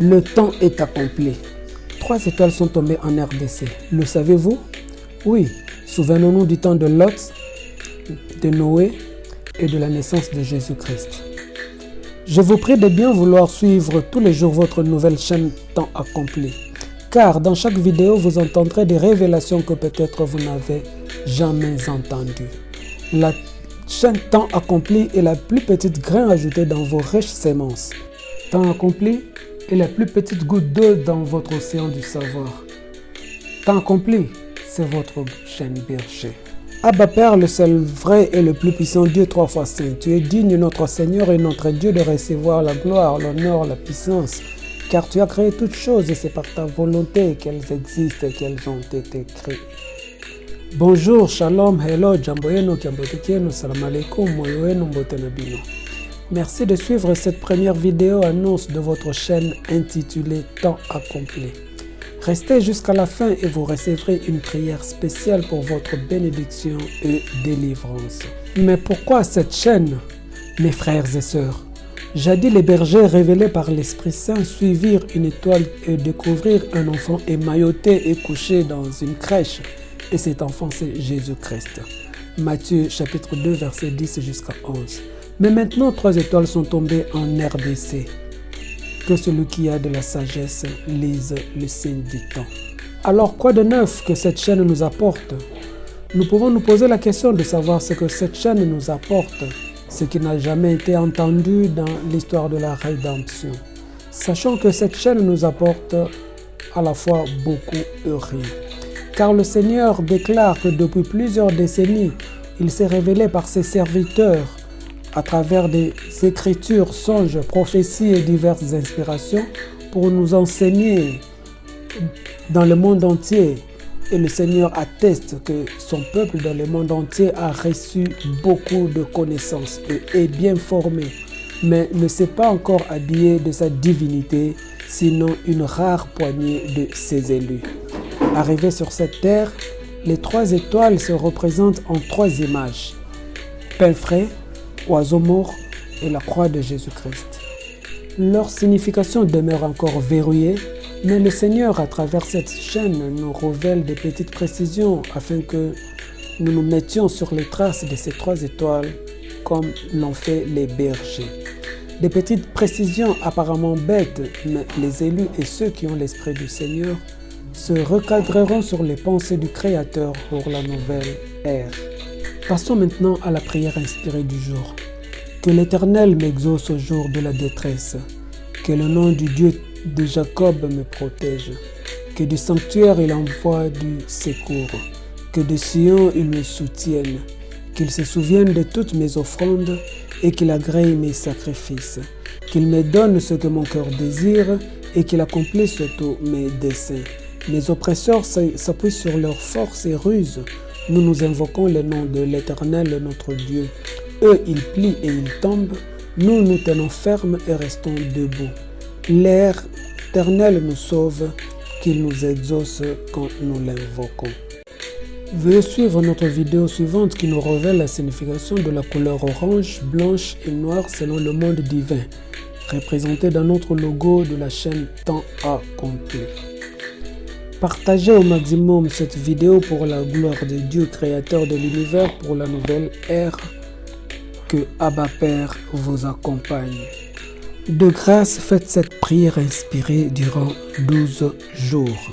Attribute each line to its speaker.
Speaker 1: Le temps est accompli. Trois étoiles sont tombées en RDC. Le savez-vous? Oui, souvenons-nous du temps de Lot, de Noé et de la naissance de Jésus-Christ. Je vous prie de bien vouloir suivre tous les jours votre nouvelle chaîne Temps Accompli. Car dans chaque vidéo, vous entendrez des révélations que peut-être vous n'avez jamais entendues. La chaîne Temps Accompli est la plus petite grain ajouté dans vos riches semences. Temps Accompli est la plus petite goutte d'eau dans votre océan du savoir. Temps Accompli, c'est votre chaîne berger. Abba Père, le seul vrai et le plus puissant Dieu trois fois saint, tu es digne notre Seigneur et notre Dieu de recevoir la gloire, l'honneur, la puissance, car tu as créé toutes choses et c'est par ta volonté qu'elles existent et qu'elles ont été créées. Bonjour, shalom, hello, jambo yenu, salam alaikum, moyo. Merci de suivre cette première vidéo annonce de votre chaîne intitulée Temps accompli. Restez jusqu'à la fin et vous recevrez une prière spéciale pour votre bénédiction et délivrance. Mais pourquoi cette chaîne, mes frères et sœurs? Jadis les bergers révélés par l'Esprit Saint suivirent une étoile et découvrirent un enfant émailloté et couché dans une crèche. Et cet enfant c'est Jésus-Christ. Matthieu chapitre 2 verset 10 jusqu'à 11. Mais maintenant trois étoiles sont tombées en RDC que celui qui a de la sagesse lise le signe du temps. Alors quoi de neuf que cette chaîne nous apporte Nous pouvons nous poser la question de savoir ce que cette chaîne nous apporte, ce qui n'a jamais été entendu dans l'histoire de la rédemption. Sachant que cette chaîne nous apporte à la fois beaucoup et rien. Car le Seigneur déclare que depuis plusieurs décennies, il s'est révélé par ses serviteurs à travers des écritures, songes, prophéties et diverses inspirations pour nous enseigner dans le monde entier. Et le Seigneur atteste que son peuple dans le monde entier a reçu beaucoup de connaissances et est bien formé, mais ne s'est pas encore habillé de sa divinité, sinon une rare poignée de ses élus. Arrivés sur cette terre, les trois étoiles se représentent en trois images. Frais, oiseau mort et la croix de Jésus-Christ. Leur signification demeure encore verrouillée, mais le Seigneur, à travers cette chaîne, nous révèle des petites précisions afin que nous nous mettions sur les traces de ces trois étoiles comme l'ont fait les bergers. Des petites précisions apparemment bêtes, mais les élus et ceux qui ont l'Esprit du Seigneur se recadreront sur les pensées du Créateur pour la nouvelle ère. Passons maintenant à la prière inspirée du jour. Que l'Éternel m'exauce au jour de la détresse. Que le nom du Dieu de Jacob me protège. Que du sanctuaire il envoie du secours. Que de Sion il me soutienne. Qu'il se souvienne de toutes mes offrandes et qu'il agrée mes sacrifices. Qu'il me donne ce que mon cœur désire et qu'il accomplisse tous mes desseins. Mes oppresseurs s'appuient sur leurs forces et ruses nous nous invoquons le nom de l'Éternel, notre Dieu. Eux, ils plient et ils tombent. Nous, nous tenons ferme et restons debout. L'Éternel nous sauve, qu'il nous exauce quand nous l'invoquons. Veuillez suivre notre vidéo suivante qui nous révèle la signification de la couleur orange, blanche et noire selon le monde divin, représenté dans notre logo de la chaîne Temps Accompli. Partagez au maximum cette vidéo pour la gloire de Dieu créateur de l'univers pour la nouvelle ère. Que Abba Père vous accompagne. De grâce, faites cette prière inspirée durant 12 jours.